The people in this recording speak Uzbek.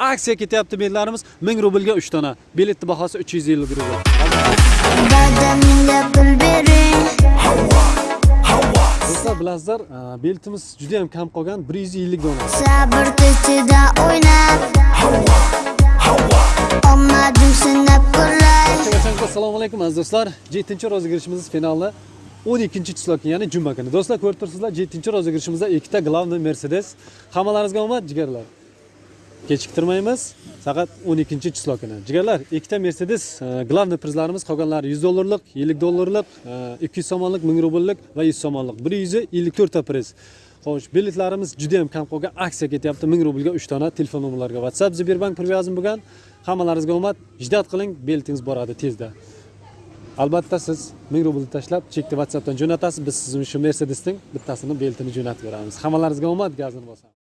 aksiya ketyapti biletlarimiz 1000 rublga 3 dona biletni bahosi 350 rubl. Do'stlar bilasizlar e, biletimiz juda ham kam qolgan. 150 dona Sabr tichida o'ynab Omadim sinab ko'ray assalomu alaykum aziz do'stlar. 7 rozыгрышimiz finali. 12 число ya'ni juma kuni. Do'stlar ko'rib turibsizlar 7 rozыгрышimizda ikkita главный mercedes. Hammalaringizga omad jigarlar kechiktirmaymiz faqat 12 число kuni jigarlar ikkita mercedes e, главный prizlarimiz qolganlari 100 dollarlik 50 dollarlik e, ikki 200 somonlik 1000 rubllik va 100 yuz 154 ta priz Xo'sh, biletlarimiz juda ham kam qolgan. Aksiya ketyapti 1000 rublga 3 dona telefon nomerlariga WhatsApp Sberbank привязан bo'lgan. Hammalaringizga omad. Jiddat qiling, biletingiz boradi tezda. Albatta siz 1000 rublni tashlab chekni WhatsAppdan jo'natasiz. Biz sizga shu Mercedesning bittasini beltini jo'natib beramiz. Hammalaringizga omad, gazini bosamiz.